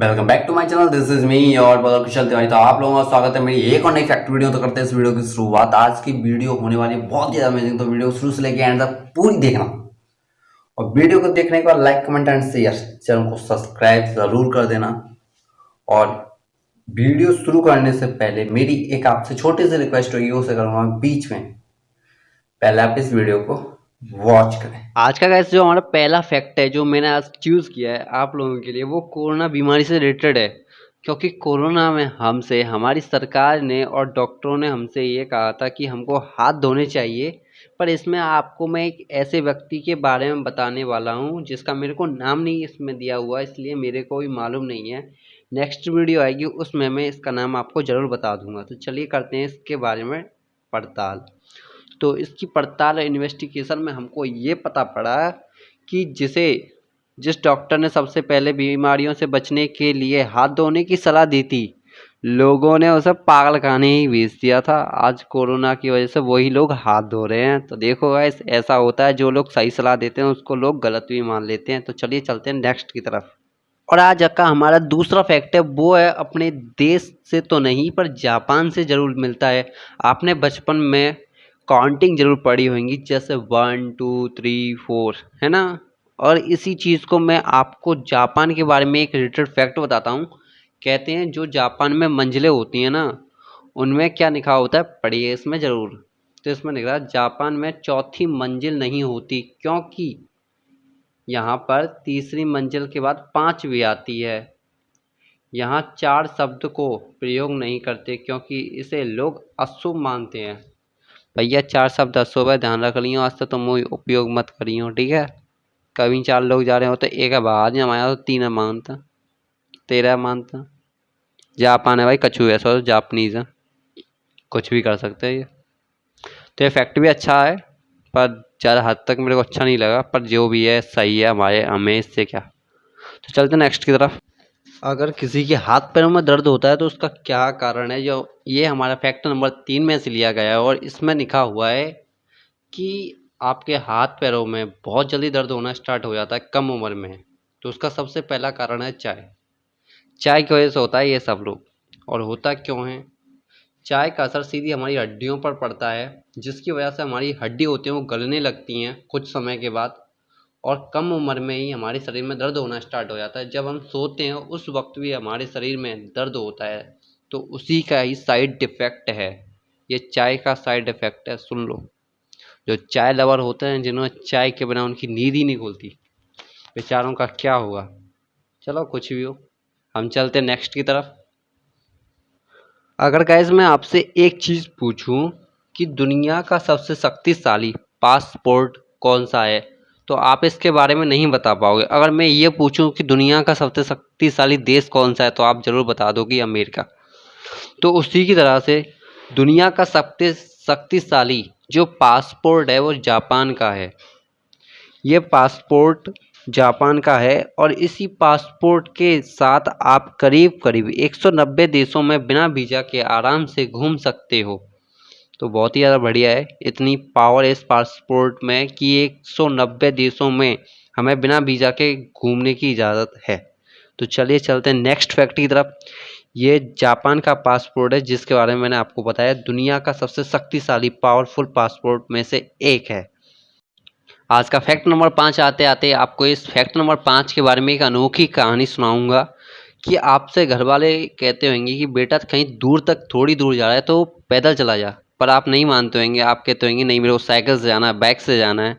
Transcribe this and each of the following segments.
Welcome back to my channel this is me और बदल कुशल तिवारी तो आप लोगों का स्वागत है मेरी एक और नई फैक्ट वीडियो तो करते हैं इस वीडियो की शुरुआत। आज की वीडियो होने वाली है बहुत ज़्यादा अमेजिंग तो वीडियो शुरू से लेकर एंड तक पूरी देखना। और वीडियो को देखने के बाद like comment and share channel को सब्सक्राइब ज़रूर कर देना। और वीडियो शुरू करने से पहले मेरी एक आपसे छोटी सी रिक्वेस्ट होगी, उसे करूँगा बीच में। पहले आप इस वीडियो को वॉच करें। आज का गैस जो हमारा पहला फैक्ट है, जो मैंने आज चूज़ किया है आप लोगों के लिए, वो कोरोना बीमारी से रिलेटेड है। क्योंकि कोरोना में हमसे, हमारी सरकार ने और डॉक्टरों ने हमसे ये कहा था कि हमको हाथ धोने चाहिए, पर इसमें आपको मैं एक ऐसे व्यक्ति के बारे में बताने वाला हूँ, जिसका मेरे को नाम नहीं इसमें दिया हुआ, इसलिए मेरे को भी मालूम नहीं है। नेक्स्ट वीडियो आएगी, उसमें मैं इसका नाम आपको ज़रूर बता दूँगा। तो चलिए करते हैं इसके बारे में पड़ताल। तो इसकी पड़ताल इन्वेस्टिगेशन में हमको ये पता पड़ा कि जिसे, जिस डॉक्टर ने सबसे पहले बीमारियों से बचने के लिए हाथ धोने की सलाह दी थी, लोगों ने उसे पागल खाने ही भेज दिया था। आज कोरोना की वजह से वही लोग हाथ धो रहे हैं। तो देखो गाइस ऐसा होता है, जो लोग सही सलाह देते हैं, उसको लोग गलत भी मान लेते हैं। तो चलिए चलते हैं नेक्स्ट की तरफ़। और आज का हमारा दूसरा फैक्ट है, वो है, अपने देश से तो नहीं, पर जापान से ज़रूर मिलता है। आपने बचपन में काउंटिंग ज़रूर पड़ी होंगी, जैसे वन, टू, थ्री, फोर, है ना? और इसी चीज़ को मैं आपको जापान के बारे में एक रिलेटेड फैक्ट बताता हूँ। कहते हैं, जो जापान में मंजिलें होती हैं ना, उनमें क्या लिखा होता है? पढ़िए इसमें ज़रूर। तो इसमें लिख रहा जापान में चौथी मंजिल नहीं होती, क्योंकि यहाँ पर तीसरी मंजिल के बाद पाँच भी आती है। यहाँ चार शब्द को प्रयोग नहीं करते, क्योंकि इसे लोग अशुभ मानते हैं। भैया, चार शब्द दसों बार ध्यान रख लियो आज तो तुम उपयोग मत करियो, ठीक है? कभी चार लोग जा रहे हो तो एक बाहर नहीं हमारा तो तीन मानता तेरह मानता जापान है भाई कछु ऐसा सो जापनीज। है कुछ भी कर सकते हैं ये। तो इफ़ेक्ट भी अच्छा है, पर ज़्यादा हद तक मेरे को अच्छा नहीं लगा, पर जो भी है, सही है, हमारे, हमें इससे क्या? तो चलते नेक्स्ट की तरफ़। अगर किसी के हाथ पैरों में दर्द होता है तो उसका क्या कारण है? जो ये हमारा फैक्ट नंबर तीन में से लिया गया है और इसमें लिखा हुआ है कि आपके हाथ पैरों में बहुत जल्दी दर्द होना स्टार्ट हो जाता है कम उम्र में। तो उसका सबसे पहला कारण है चाय। चाय की वजह से होता है ये सब लोग और होता क्यों है? चाय का असर सीधी हमारी हड्डियों पर पड़ता है, जिसकी वजह से हमारी हड्डी होती हैं, वो गलने लगती हैं कुछ समय के बाद। और कम उम्र में ही हमारे शरीर में दर्द होना स्टार्ट हो जाता है। जब हम सोते हैं, उस वक्त भी हमारे शरीर में दर्द होता है तो उसी का ही साइड इफ़ेक्ट है। ये चाय का साइड इफ़ेक्ट है, सुन लो। जो चाय लवर होते हैं, जिन्होंने चाय के बिना उनकी नींद ही नहीं खुलती। बेचारों का क्या होगा चलो कुछ भी हो। हम चलते नेक्स्ट की तरफ़। अगर गैस मैं आपसे एक चीज़ पूछूँ कि दुनिया का सबसे शक्तिशाली पासपोर्ट कौन सा है? तो आप इसके बारे में नहीं बता पाओगे। अगर मैं ये पूछूँ कि दुनिया का सबसे शक्तिशाली देश कौन सा है तो आप ज़रूर बता दोगे अमेरिका तो उसी की तरह से दुनिया का सबसे शक्तिशाली जो पासपोर्ट है, वो जापान का है। ये पासपोर्ट जापान का है और इसी पासपोर्ट के साथ आप करीब करीब 190 देशों में बिना वीज़ा के आराम से घूम सकते हो। तो बहुत ही ज़्यादा बढ़िया है। इतनी पावर है इस पासपोर्ट में कि 190 देशों में हमें बिना वीज़ा के घूमने की इजाज़त है। तो चलिए चलते हैं नेक्स्ट फैक्ट की तरफ़। ये जापान का पासपोर्ट है, जिसके बारे में मैंने आपको बताया। दुनिया का सबसे शक्तिशाली पावरफुल पासपोर्ट में से एक है। आज का फैक्ट नंबर पाँच आते आते आपको इस फैक्ट नंबर पाँच के बारे में एक अनोखी कहानी सुनाऊँगा कि आपसे घर वाले कहते होंगे कि बेटा कहीं दूर तक थोड़ी दूर जा रहा है तो पैदल चला जा। पर आप नहीं मानते होंगे, आप कहते होंगे, नहीं, मेरे को साइकिल से जाना है बाइक से जाना है।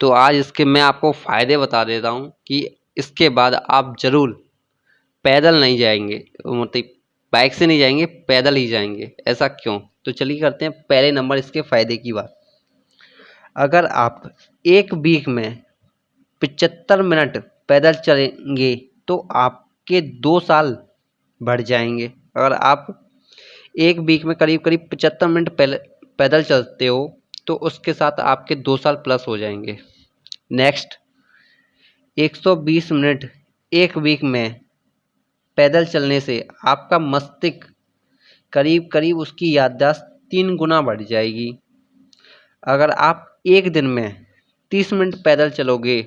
तो आज इसके मैं आपको फ़ायदे बता देता हूँ कि इसके बाद आप ज़रूर पैदल नहीं जाएँगे मतलब बाइक से नहीं जाएँगे, पैदल ही जाएँगे। ऐसा क्यों? तो चलिए करते हैं पहले नंबर इसके फ़ायदे की बात। अगर आप एक वीक में पचहत्तर मिनट पैदल चलेंगे तो आपके दो साल बढ़ जाएँगे। अगर आप एक वीक में करीब करीब पचहत्तर मिनट पैदल चलते हो तो उसके साथ आपके दो साल प्लस हो जाएँगे। नेक्स्ट 120 मिनट एक वीक में पैदल चलने से आपका मस्तिष्क करीब करीब उसकी याददाश्त तीन गुना बढ़ जाएगी। अगर आप एक दिन में 30 मिनट पैदल चलोगे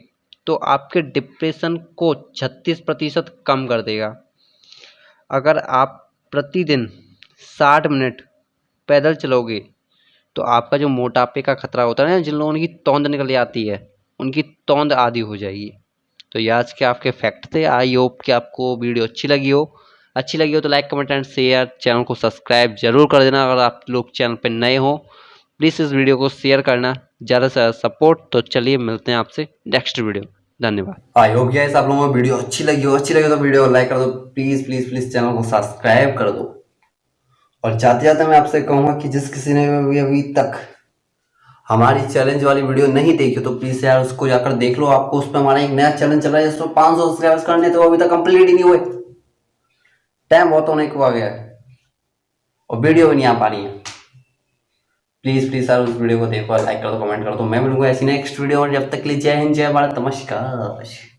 तो आपके डिप्रेशन को 36 प्रतिशत कम कर देगा। अगर आप प्रतिदिन साठ मिनट पैदल चलोगे तो आपका जो मोटापे का खतरा होता है ना, जिन लोगों की तोंद निकल जाती है, उनकी तोंद आदि हो जाएगी। तो ये आज के आपके फैक्ट थे। आई होप कि आपको वीडियो अच्छी लगी हो। अच्छी लगी हो तो like, comment and share. Channel को सब्सक्राइब ज़रूर कर देना अगर आप लोग चैनल पर नए हो। प्लीज़ इस वीडियो को शेयर करना। ज़्यादा से ज़्यादा सपोर्ट। तो चलिए मिलते हैं आपसे नेक्स्ट वीडियो धन्यवाद। आई होप गाइस आप लोगों को वीडियो अच्छी लगी हो। अच्छी लगी तो वीडियो लाइक कर दो। प्लीज़ प्लीज़ प्लीज़ चैनल को सब्सक्राइब कर दो। और जाते जाते मैं आपसे कहूँगा कि जिस किसी ने भी अभी तक हमारी चैलेंज वाली वीडियो नहीं देखी तो प्लीज़ यार उसको जाकर देख लो। आपको उस पर हमारा एक नया चैलेंज चल रहा है जिसमें 500 सब्सक्राइबर्स करने तो वो अभी तक कंप्लीट ही नहीं हुए। टाइम बहुत होने को आ गया है। और वीडियो भी नहीं आ पा रही है। प्लीज़ प्लीज़ सर उस वीडियो को देखो लाइक कर दो कमेंट कर दो। मैं मिलूँगा ऐसी नेक्स्ट वीडियो और जब तक लिए जय हिंद, जय भारत, नमस्कार।